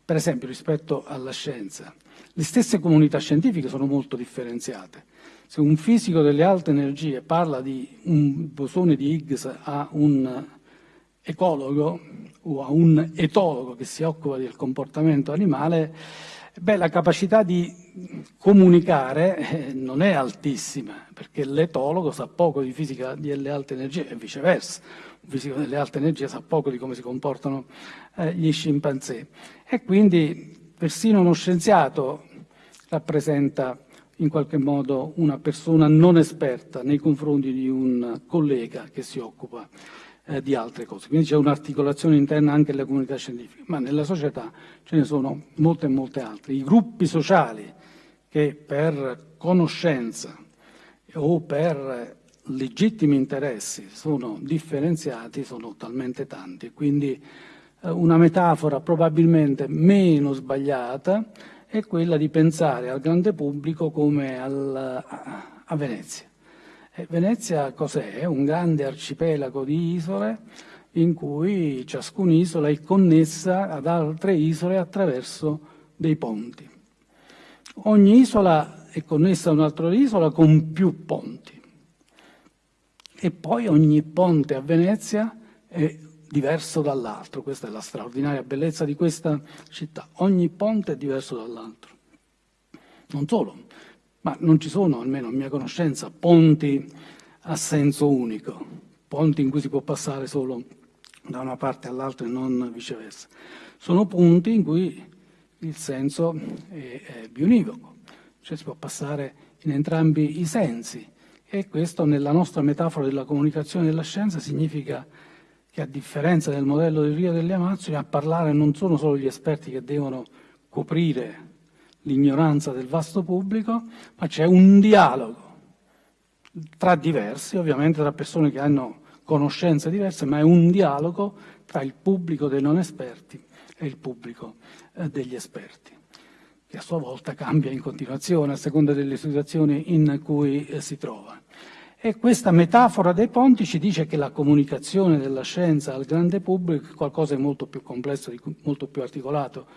Per esempio rispetto alla scienza, le stesse comunità scientifiche sono molto differenziate. Se un fisico delle alte energie parla di un bosone di Higgs a un ecologo o a un etologo che si occupa del comportamento animale, beh, la capacità di comunicare eh, non è altissima, perché l'etologo sa poco di fisica delle alte energie e viceversa. Un fisico delle alte energie sa poco di come si comportano eh, gli scimpanzé. E quindi persino uno scienziato rappresenta in qualche modo una persona non esperta nei confronti di un collega che si occupa eh, di altre cose. Quindi c'è un'articolazione interna anche nelle comunità scientifiche, ma nella società ce ne sono molte e molte altre. I gruppi sociali che per conoscenza o per legittimi interessi sono differenziati sono talmente tanti, quindi eh, una metafora probabilmente meno sbagliata è quella di pensare al grande pubblico come al, a Venezia. Venezia cos'è? Un grande arcipelago di isole in cui ciascuna isola è connessa ad altre isole attraverso dei ponti. Ogni isola è connessa a un'altra isola con più ponti. E poi ogni ponte a Venezia è diverso dall'altro. Questa è la straordinaria bellezza di questa città. Ogni ponte è diverso dall'altro. Non solo, ma non ci sono, almeno a mia conoscenza, ponti a senso unico, ponti in cui si può passare solo da una parte all'altra e non viceversa. Sono punti in cui il senso è, è bionivoco, cioè si può passare in entrambi i sensi e questo nella nostra metafora della comunicazione della scienza significa che a differenza del modello del Rio delle Amazzoni a parlare non sono solo gli esperti che devono coprire l'ignoranza del vasto pubblico, ma c'è un dialogo tra diversi, ovviamente tra persone che hanno conoscenze diverse, ma è un dialogo tra il pubblico dei non esperti e il pubblico eh, degli esperti, che a sua volta cambia in continuazione a seconda delle situazioni in cui eh, si trova. E questa metafora dei ponti ci dice che la comunicazione della scienza al grande pubblico è qualcosa di molto più complesso, di molto più articolato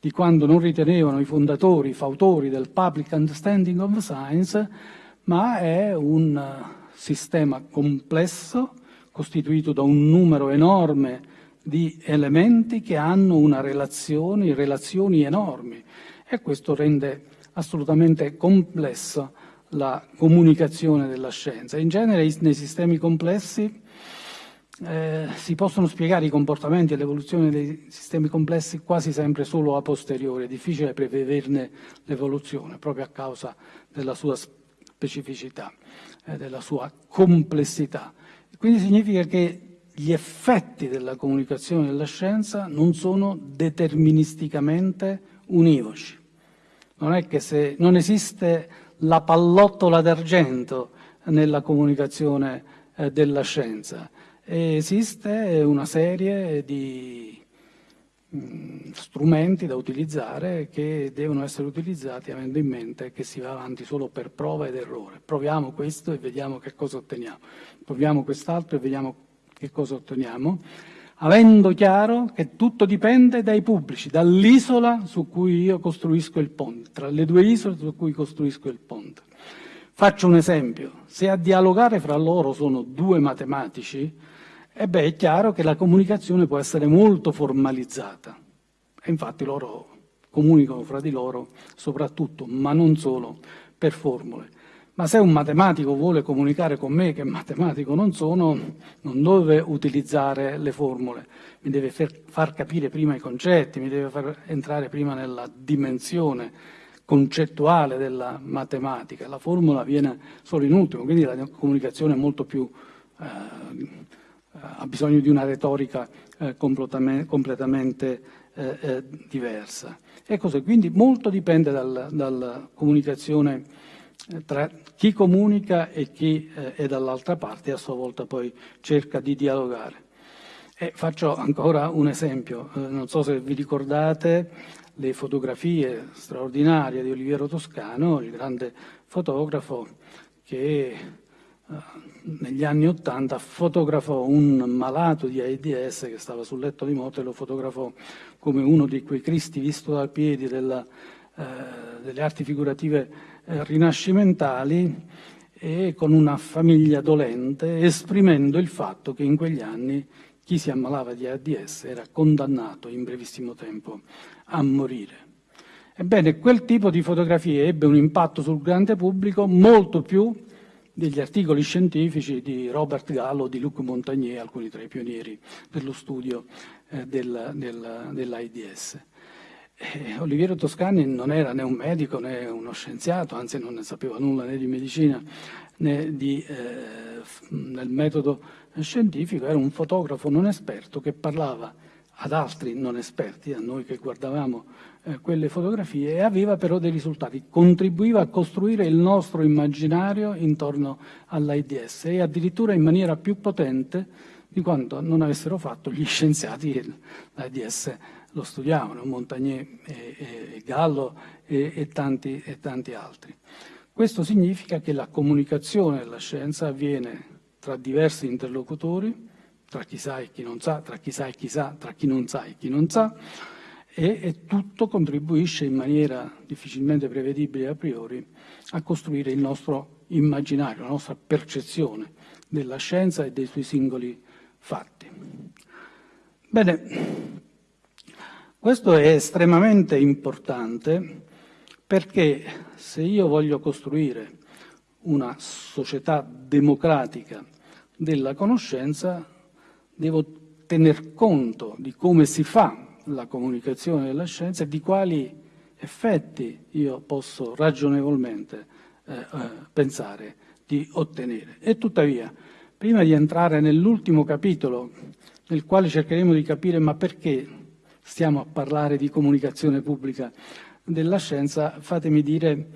di quando non ritenevano i fondatori, i fautori del public understanding of science, ma è un eh, sistema complesso costituito da un numero enorme di elementi che hanno una relazione, relazioni enormi e questo rende assolutamente complessa la comunicazione della scienza. In genere nei sistemi complessi eh, si possono spiegare i comportamenti e l'evoluzione dei sistemi complessi quasi sempre solo a posteriori, è difficile prevederne l'evoluzione proprio a causa della sua specificità, eh, della sua complessità. Quindi significa che gli effetti della comunicazione della scienza non sono deterministicamente univoci. Non è che se non esiste la pallottola d'argento nella comunicazione eh, della scienza. Esiste una serie di mm, strumenti da utilizzare che devono essere utilizzati avendo in mente che si va avanti solo per prova ed errore. Proviamo questo e vediamo che cosa otteniamo. Proviamo quest'altro e vediamo che cosa otteniamo avendo chiaro che tutto dipende dai pubblici, dall'isola su cui io costruisco il ponte, tra le due isole su cui costruisco il ponte. Faccio un esempio, se a dialogare fra loro sono due matematici, e beh, è chiaro che la comunicazione può essere molto formalizzata, e infatti loro comunicano fra di loro soprattutto, ma non solo, per formule. Ma se un matematico vuole comunicare con me, che matematico non sono, non deve utilizzare le formule, mi deve far capire prima i concetti, mi deve far entrare prima nella dimensione concettuale della matematica. La formula viene solo in ultimo, quindi la comunicazione è molto più, eh, ha bisogno di una retorica eh, completamente eh, eh, diversa. E così, quindi molto dipende dal, dalla comunicazione tra chi comunica e chi è dall'altra parte e a sua volta poi cerca di dialogare. E faccio ancora un esempio, non so se vi ricordate le fotografie straordinarie di Oliviero Toscano, il grande fotografo che negli anni Ottanta fotografò un malato di AIDS che stava sul letto di morte lo fotografò come uno di quei Cristi visto dal piedi della, eh, delle arti figurative eh, rinascimentali e con una famiglia dolente, esprimendo il fatto che in quegli anni chi si ammalava di AIDS era condannato in brevissimo tempo a morire. Ebbene, quel tipo di fotografie ebbe un impatto sul grande pubblico molto più degli articoli scientifici di Robert Gallo, di Luc Montagnier, alcuni tra i pionieri dello studio eh, del, del, dell'AIDS. Eh, Oliviero Toscani non era né un medico né uno scienziato, anzi non ne sapeva nulla né di medicina né di, eh, nel metodo scientifico, era un fotografo non esperto che parlava ad altri non esperti, a noi che guardavamo eh, quelle fotografie, e aveva però dei risultati, contribuiva a costruire il nostro immaginario intorno all'AIDS e addirittura in maniera più potente di quanto non avessero fatto gli scienziati l'AIDS lo studiavano, Montagnier e, e Gallo e, e, tanti, e tanti altri. Questo significa che la comunicazione della scienza avviene tra diversi interlocutori, tra chi sa e chi non sa, tra chi sa e chi sa, tra chi non sa e chi non sa, e, e, tutto contribuisce in maniera difficilmente prevedibile a priori a costruire il nostro immaginario, la nostra percezione della scienza e dei suoi singoli fatti. Bene, questo è estremamente importante perché se io voglio costruire una società democratica della conoscenza, devo tener conto di come si fa la comunicazione della scienza e di quali effetti io posso ragionevolmente eh, eh, pensare di ottenere. E tuttavia, prima di entrare nell'ultimo capitolo, nel quale cercheremo di capire ma perché stiamo a parlare di comunicazione pubblica della scienza, fatemi dire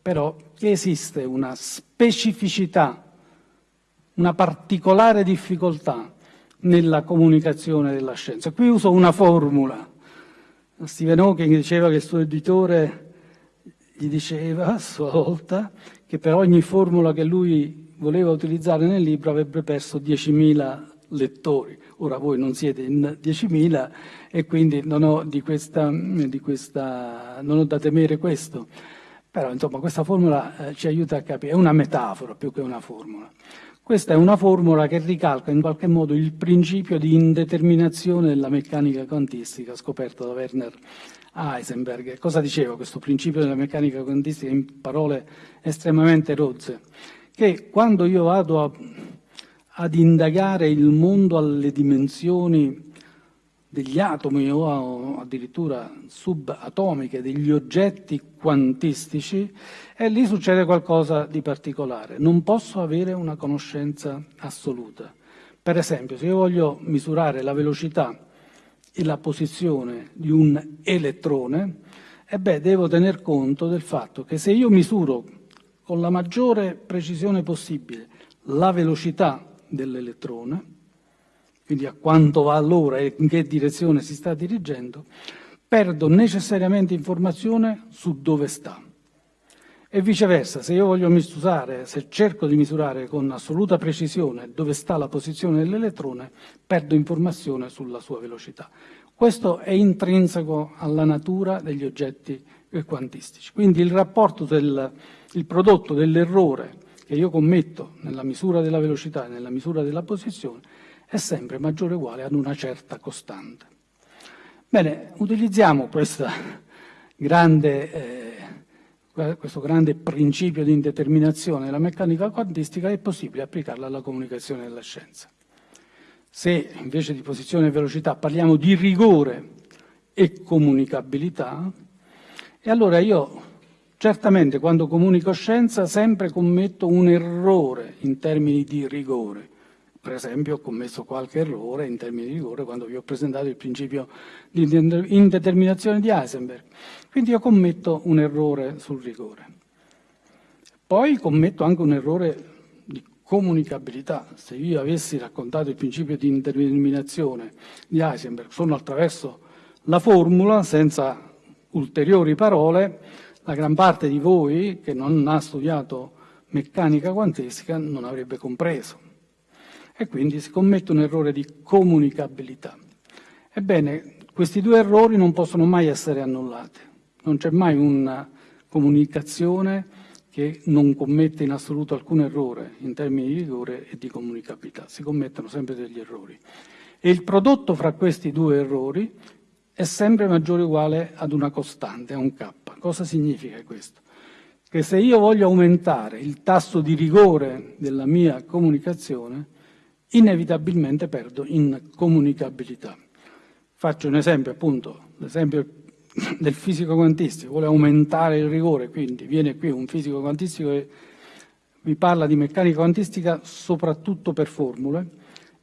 però che esiste una specificità, una particolare difficoltà nella comunicazione della scienza. Qui uso una formula. Stephen Hawking diceva che il suo editore gli diceva a sua volta che per ogni formula che lui voleva utilizzare nel libro avrebbe perso 10.000 lettori. Ora voi non siete in 10.000 e quindi non ho, di questa, di questa, non ho da temere questo. Però insomma questa formula eh, ci aiuta a capire, è una metafora più che una formula. Questa è una formula che ricalca in qualche modo il principio di indeterminazione della meccanica quantistica scoperto da Werner Heisenberg. Cosa diceva questo principio della meccanica quantistica in parole estremamente rozze? Che quando io vado a, ad indagare il mondo alle dimensioni degli atomi o addirittura subatomiche, degli oggetti quantistici, e lì succede qualcosa di particolare. Non posso avere una conoscenza assoluta. Per esempio, se io voglio misurare la velocità e la posizione di un elettrone, e beh, devo tener conto del fatto che se io misuro con la maggiore precisione possibile la velocità dell'elettrone, quindi a quanto va all'ora e in che direzione si sta dirigendo, perdo necessariamente informazione su dove sta. E viceversa, se io voglio misurare, se cerco di misurare con assoluta precisione dove sta la posizione dell'elettrone, perdo informazione sulla sua velocità. Questo è intrinseco alla natura degli oggetti quantistici. Quindi il rapporto del il prodotto dell'errore che io commetto nella misura della velocità e nella misura della posizione è sempre maggiore o uguale ad una certa costante. Bene, utilizziamo grande, eh, questo grande principio di indeterminazione della meccanica quantistica, è possibile applicarla alla comunicazione della scienza. Se invece di posizione e velocità parliamo di rigore e comunicabilità, e allora io certamente quando comunico scienza sempre commetto un errore in termini di rigore, per esempio ho commesso qualche errore in termini di rigore quando vi ho presentato il principio di indeterminazione di Heisenberg. Quindi io commetto un errore sul rigore. Poi commetto anche un errore di comunicabilità. Se io avessi raccontato il principio di indeterminazione di Heisenberg solo attraverso la formula, senza ulteriori parole, la gran parte di voi che non ha studiato meccanica quantistica non avrebbe compreso e quindi si commette un errore di comunicabilità. Ebbene, questi due errori non possono mai essere annullati. Non c'è mai una comunicazione che non commette in assoluto alcun errore in termini di rigore e di comunicabilità. Si commettono sempre degli errori. E il prodotto fra questi due errori è sempre maggiore o uguale ad una costante, a un K. Cosa significa questo? Che se io voglio aumentare il tasso di rigore della mia comunicazione, inevitabilmente perdo in comunicabilità. Faccio un esempio, appunto, l'esempio del fisico quantistico, vuole aumentare il rigore, quindi viene qui un fisico quantistico e vi parla di meccanica quantistica soprattutto per formule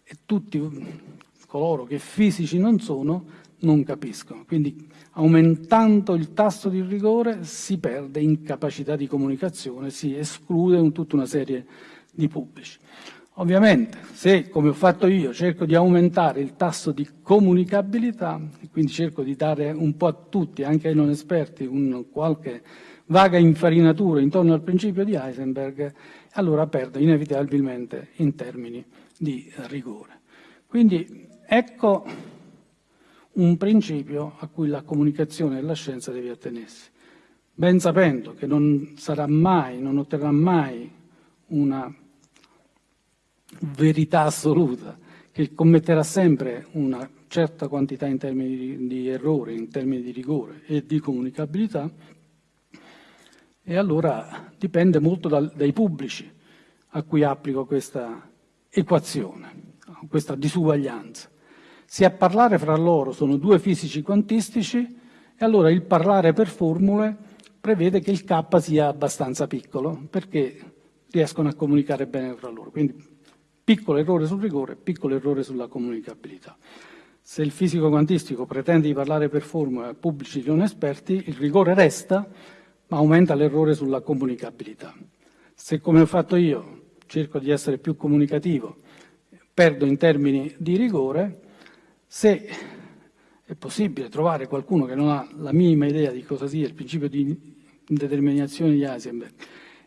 e tutti coloro che fisici non sono non capiscono. Quindi aumentando il tasso di rigore si perde in capacità di comunicazione, si esclude tutta una serie di pubblici. Ovviamente, se, come ho fatto io, cerco di aumentare il tasso di comunicabilità, e quindi cerco di dare un po' a tutti, anche ai non esperti, un qualche vaga infarinatura intorno al principio di Heisenberg, allora perdo inevitabilmente in termini di rigore. Quindi ecco un principio a cui la comunicazione della scienza deve attenersi, ben sapendo che non sarà mai, non otterrà mai una verità assoluta, che commetterà sempre una certa quantità in termini di, di errori, in termini di rigore e di comunicabilità, e allora dipende molto dal, dai pubblici a cui applico questa equazione, questa disuguaglianza. Se a parlare fra loro sono due fisici quantistici, e allora il parlare per formule prevede che il K sia abbastanza piccolo, perché riescono a comunicare bene fra loro. Quindi piccolo errore sul rigore, piccolo errore sulla comunicabilità. Se il fisico quantistico pretende di parlare per formula a pubblici non esperti, il rigore resta, ma aumenta l'errore sulla comunicabilità. Se, come ho fatto io, cerco di essere più comunicativo, perdo in termini di rigore, se è possibile trovare qualcuno che non ha la minima idea di cosa sia il principio di indeterminazione di Heisenberg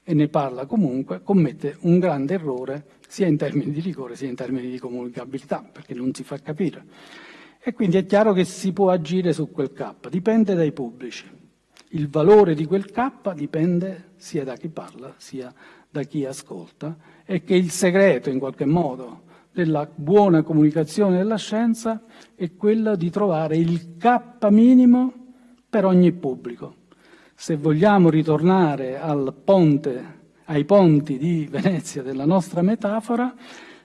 e ne parla comunque, commette un grande errore sia in termini di rigore sia in termini di comunicabilità, perché non si fa capire. E quindi è chiaro che si può agire su quel K, dipende dai pubblici. Il valore di quel K dipende sia da chi parla sia da chi ascolta e che il segreto in qualche modo della buona comunicazione della scienza è quello di trovare il K minimo per ogni pubblico. Se vogliamo ritornare ponte, ai ponti di Venezia della nostra metafora,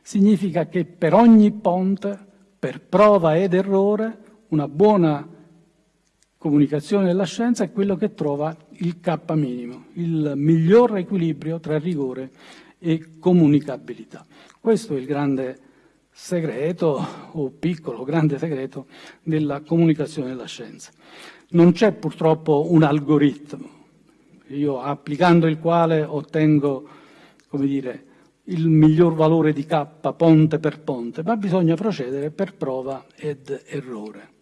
significa che per ogni ponte, per prova ed errore, una buona comunicazione della scienza è quello che trova il K minimo, il miglior equilibrio tra rigore e comunicabilità. Questo è il grande segreto, o piccolo, grande segreto, della comunicazione della scienza. Non c'è purtroppo un algoritmo, io applicando il quale ottengo, come dire, il miglior valore di K ponte per ponte, ma bisogna procedere per prova ed errore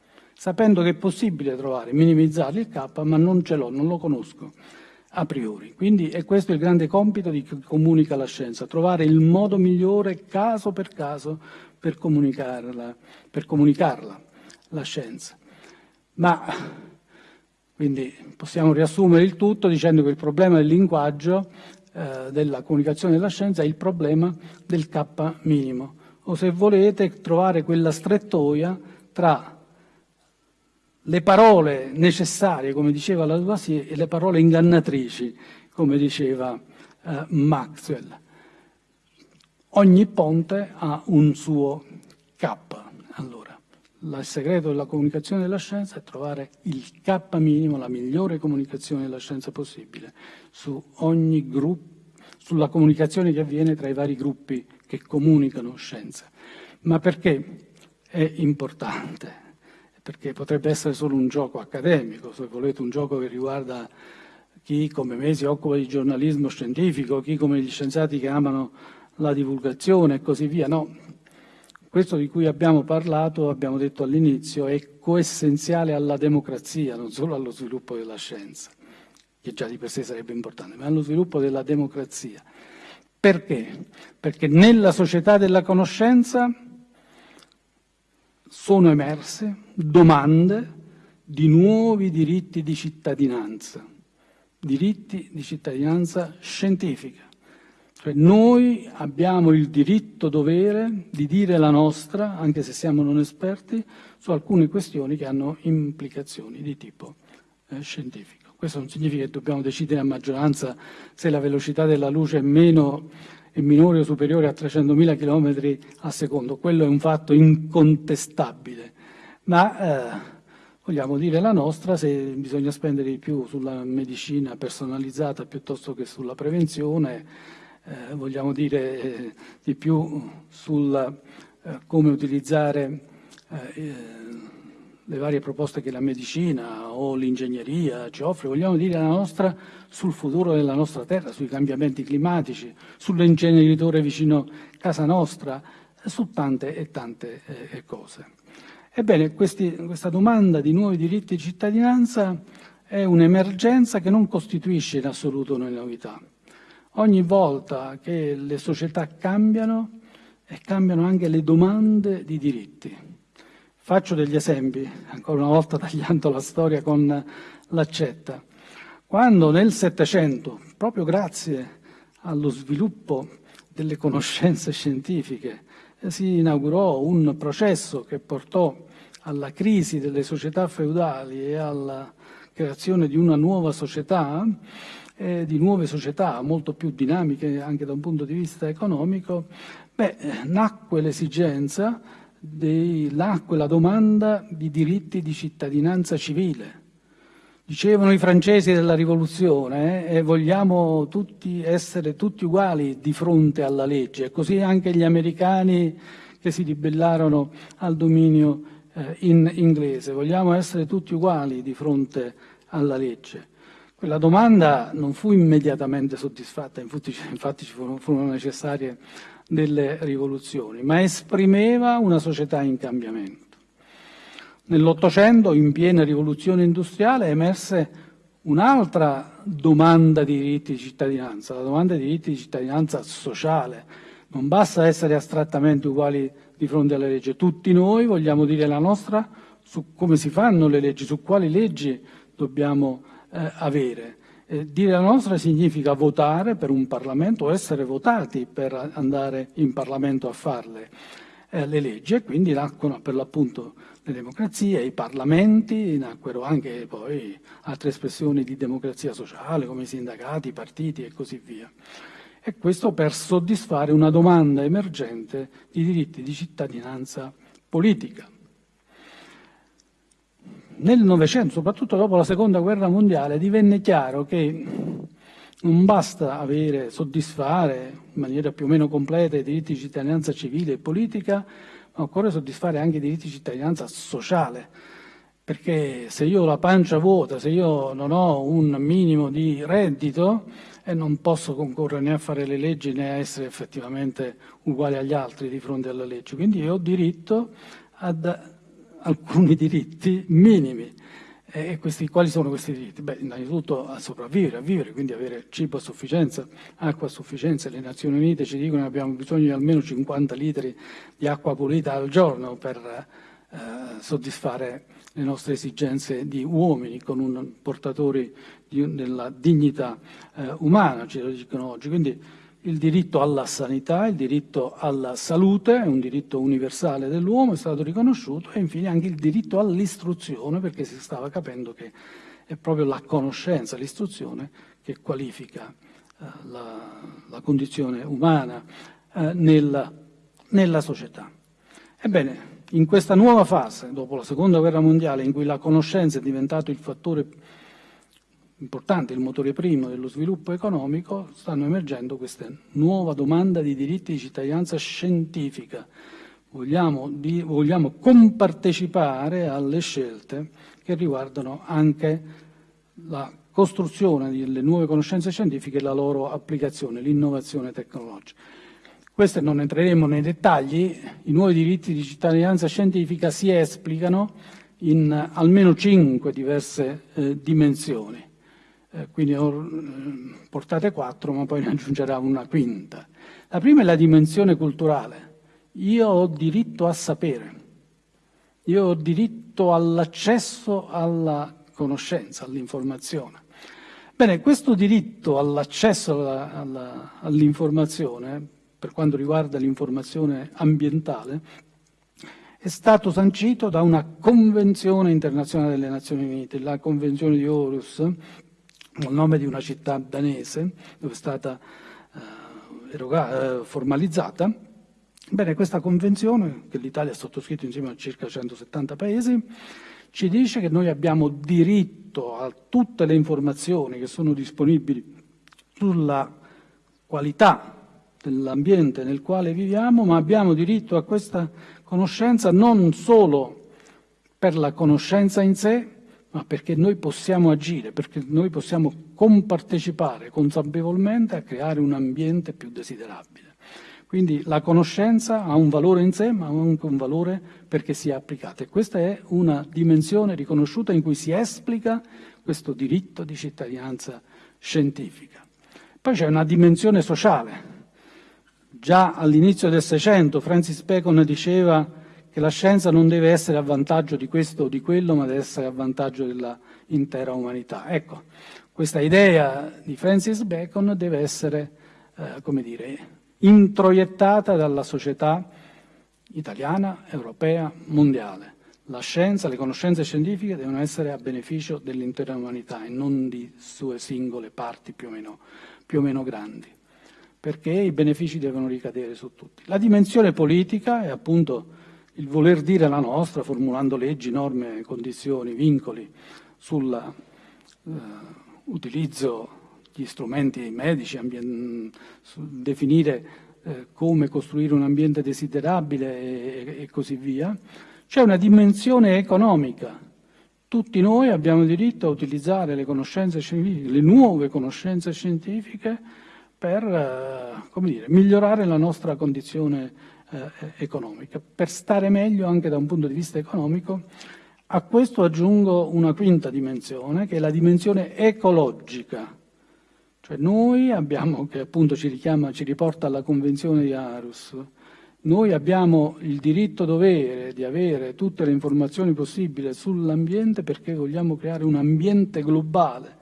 sapendo che è possibile trovare, minimizzare il K, ma non ce l'ho, non lo conosco a priori. Quindi è questo il grande compito di chi comunica la scienza, trovare il modo migliore caso per caso per comunicarla, per comunicarla la scienza. Ma quindi possiamo riassumere il tutto dicendo che il problema del linguaggio, eh, della comunicazione della scienza, è il problema del K minimo, o se volete trovare quella strettoia tra le parole necessarie, come diceva la Lavoisier, e le parole ingannatrici, come diceva eh, Maxwell. Ogni ponte ha un suo il segreto della comunicazione della scienza è trovare il K minimo, la migliore comunicazione della scienza possibile, su ogni gruppo, sulla comunicazione che avviene tra i vari gruppi che comunicano scienza. Ma perché è importante? perché potrebbe essere solo un gioco accademico, se volete un gioco che riguarda chi come me si occupa di giornalismo scientifico, chi come gli scienziati che amano la divulgazione e così via. No, questo di cui abbiamo parlato, abbiamo detto all'inizio, è coessenziale alla democrazia, non solo allo sviluppo della scienza, che già di per sé sarebbe importante, ma allo sviluppo della democrazia. Perché? Perché nella società della conoscenza sono emerse domande di nuovi diritti di cittadinanza, diritti di cittadinanza scientifica. Cioè noi abbiamo il diritto-dovere di dire la nostra, anche se siamo non esperti, su alcune questioni che hanno implicazioni di tipo eh, scientifico. Questo non significa che dobbiamo decidere a maggioranza se la velocità della luce è meno è minore o superiore a 300.000 km al secondo. Quello è un fatto incontestabile, ma eh, vogliamo dire la nostra se bisogna spendere di più sulla medicina personalizzata piuttosto che sulla prevenzione, eh, vogliamo dire eh, di più sul eh, come utilizzare eh, le varie proposte che la medicina o l'ingegneria ci offre, vogliamo dire la nostra sul futuro della nostra terra, sui cambiamenti climatici, sull'ingeneritore vicino casa nostra, su tante e tante eh, cose. Ebbene, questi, questa domanda di nuovi diritti di cittadinanza è un'emergenza che non costituisce in assoluto una novità. Ogni volta che le società cambiano, e cambiano anche le domande di diritti. Faccio degli esempi, ancora una volta tagliando la storia con l'accetta. Quando nel Settecento, proprio grazie allo sviluppo delle conoscenze scientifiche, si inaugurò un processo che portò alla crisi delle società feudali e alla creazione di una nuova società, eh, di nuove società molto più dinamiche anche da un punto di vista economico, beh, nacque l'esigenza nacque la domanda di diritti di cittadinanza civile. Dicevano i francesi della rivoluzione eh, e vogliamo tutti essere tutti uguali di fronte alla legge, così anche gli americani che si ribellarono al dominio eh, in inglese. Vogliamo essere tutti uguali di fronte alla legge? Quella domanda non fu immediatamente soddisfatta, infatti, infatti ci furono, furono necessarie delle rivoluzioni, ma esprimeva una società in cambiamento. Nell'Ottocento, in piena rivoluzione industriale, emerse un'altra domanda di diritti di cittadinanza, la domanda di diritti di cittadinanza sociale. Non basta essere astrattamente uguali di fronte alle leggi, tutti noi vogliamo dire la nostra su come si fanno le leggi, su quali leggi dobbiamo eh, avere. Eh, dire la nostra significa votare per un Parlamento essere votati per andare in Parlamento a farle eh, le leggi e quindi nacquero per l'appunto le democrazie, i parlamenti, nacquero anche poi altre espressioni di democrazia sociale come i sindacati, i partiti e così via. E questo per soddisfare una domanda emergente di diritti di cittadinanza politica. Nel Novecento, soprattutto dopo la Seconda Guerra Mondiale, divenne chiaro che non basta avere, soddisfare in maniera più o meno completa i diritti di cittadinanza civile e politica, ma occorre soddisfare anche i diritti di cittadinanza sociale, perché se io ho la pancia vuota, se io non ho un minimo di reddito, eh, non posso concorrere né a fare le leggi né a essere effettivamente uguale agli altri di fronte alla legge. Quindi ho diritto ad alcuni diritti minimi. E questi, quali sono questi diritti? Beh, innanzitutto a sopravvivere, a vivere, quindi avere cibo a sufficienza, acqua a sufficienza. Le Nazioni Unite ci dicono che abbiamo bisogno di almeno 50 litri di acqua pulita al giorno per eh, soddisfare le nostre esigenze di uomini, con un portatori di, della dignità eh, umana, ce lo dicono oggi. Quindi il diritto alla sanità, il diritto alla salute, è un diritto universale dell'uomo, è stato riconosciuto, e infine anche il diritto all'istruzione, perché si stava capendo che è proprio la conoscenza, l'istruzione, che qualifica eh, la, la, condizione umana eh, nella, nella società. Ebbene, in questa nuova fase, dopo la Seconda Guerra Mondiale, in cui la conoscenza è diventato il fattore importante, il motore primo dello sviluppo economico, stanno emergendo questa nuova domanda di diritti di cittadinanza scientifica. Vogliamo, di, vogliamo compartecipare alle scelte che riguardano anche la costruzione delle nuove conoscenze scientifiche e la loro applicazione, l'innovazione tecnologica. Queste non entreremo nei dettagli, i nuovi diritti di cittadinanza scientifica si esplicano in almeno cinque diverse eh, dimensioni eh, quindi ho eh, portate quattro, ma poi ne aggiungerà una quinta. La prima è la dimensione culturale. Io ho diritto a sapere, io ho diritto all'accesso alla conoscenza, all'informazione. Bene, questo diritto all'accesso all'informazione, per quanto riguarda l'informazione ambientale, è stato sancito da una convenzione internazionale delle Nazioni Unite, la Convenzione di Aarhus, al nome di una città danese dove è stata eh, eh, formalizzata. Bene, questa convenzione, che l'Italia ha sottoscritto insieme a circa 170 paesi, ci dice che noi abbiamo diritto a tutte le informazioni che sono disponibili sulla qualità dell'ambiente nel quale viviamo, ma abbiamo diritto a questa conoscenza non solo per la conoscenza in sé, ma perché noi possiamo agire, perché noi possiamo compartecipare consapevolmente a creare un ambiente più desiderabile. Quindi la conoscenza ha un valore in sé, ma ha anche un valore perché sia applicata. E questa è una dimensione riconosciuta in cui si esplica questo diritto di cittadinanza scientifica. Poi c'è una dimensione sociale. Già all'inizio del Seicento Francis Bacon diceva che la scienza non deve essere a vantaggio di questo o di quello, ma deve essere a vantaggio dell'intera umanità. Ecco, questa idea di Francis Bacon deve essere, eh, come dire, introiettata dalla società italiana, europea, mondiale. La scienza, le conoscenze scientifiche devono essere a beneficio dell'intera umanità e non di sue singole parti più o meno, più o meno grandi, perché i benefici devono ricadere su tutti. La dimensione politica è appunto il voler dire la nostra, formulando leggi, norme, condizioni, vincoli sull'utilizzo eh, di strumenti medici, definire eh, come costruire un ambiente desiderabile e, e, così via, C'è una dimensione economica. Tutti noi abbiamo diritto a utilizzare le conoscenze scientifiche, le nuove conoscenze scientifiche per eh, dire, migliorare la nostra condizione eh, economica. Per stare meglio anche da un punto di vista economico, a questo aggiungo una quinta dimensione, che è la dimensione ecologica. Cioè noi abbiamo, che appunto ci richiama, ci riporta alla Convenzione di Arus, noi abbiamo il diritto-dovere di avere tutte le informazioni possibili sull'ambiente perché vogliamo creare un ambiente globale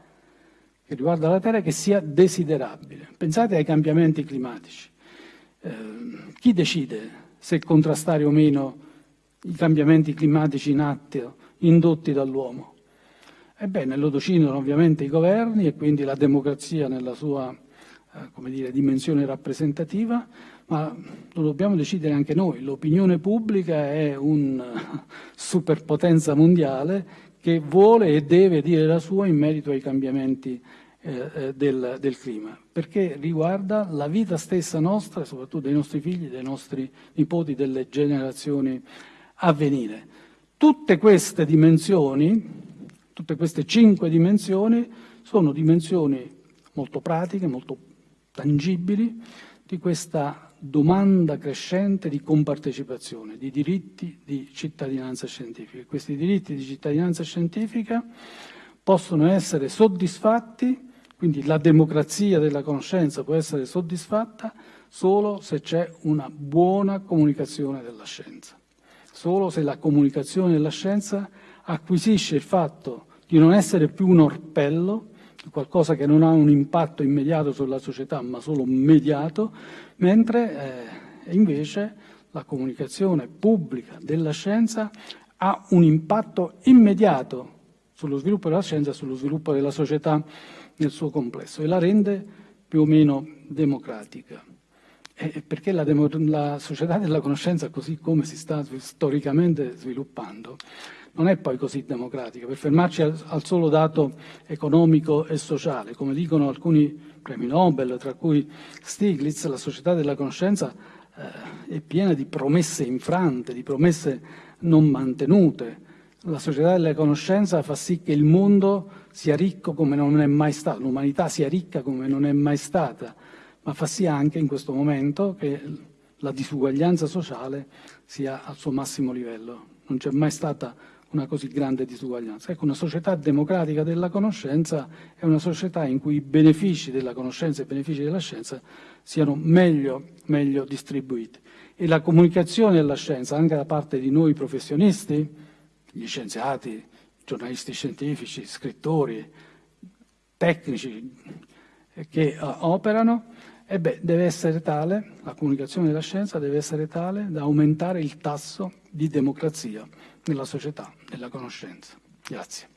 che riguarda la Terra che sia desiderabile. Pensate ai cambiamenti climatici. Eh, chi decide se contrastare o meno i cambiamenti climatici in atto indotti dall'uomo? Ebbene, lo decidono ovviamente i governi e quindi la democrazia nella sua eh, dire, dimensione rappresentativa, ma lo dobbiamo decidere anche noi. L'opinione pubblica è una superpotenza mondiale che vuole e deve dire la sua in merito ai cambiamenti eh, eh del, del, clima, perché riguarda la vita stessa nostra, soprattutto dei nostri figli, dei nostri nipoti, delle generazioni a venire. Tutte queste dimensioni Tutte queste cinque dimensioni sono dimensioni molto pratiche, molto tangibili di questa domanda crescente di compartecipazione, di diritti di cittadinanza scientifica. Questi diritti di cittadinanza scientifica possono essere soddisfatti, quindi la democrazia della conoscenza può essere soddisfatta solo se c'è una buona comunicazione della scienza, solo se la comunicazione della scienza acquisisce il fatto di non essere più un orpello, qualcosa che non ha un impatto immediato sulla società ma solo mediato, mentre eh, invece la comunicazione pubblica della scienza ha un impatto immediato sullo sviluppo della scienza e sullo sviluppo della società nel suo complesso e la rende più o meno democratica. E perché la, la società della conoscenza, così come si sta storicamente sviluppando, non è poi così democratica. Per fermarci al, al, solo dato economico e sociale, come dicono alcuni premi Nobel, tra cui Stiglitz, la società della conoscenza eh, è piena di promesse infrante, di promesse non mantenute. La società della conoscenza fa sì che il mondo sia ricco come non è mai stato, l'umanità sia ricca come non è mai stata, ma fa sì anche in questo momento che la disuguaglianza sociale sia al suo massimo livello. Non c'è mai stata una così grande disuguaglianza. Ecco, una società democratica della conoscenza è una società in cui i benefici della conoscenza e i benefici della scienza siano meglio, meglio distribuiti. E la comunicazione della scienza, anche da parte di noi professionisti, gli scienziati, giornalisti scientifici, scrittori, tecnici che uh, operano, e beh, deve essere tale, la comunicazione della scienza deve essere tale da aumentare il tasso di democrazia nella società, nella conoscenza. Grazie.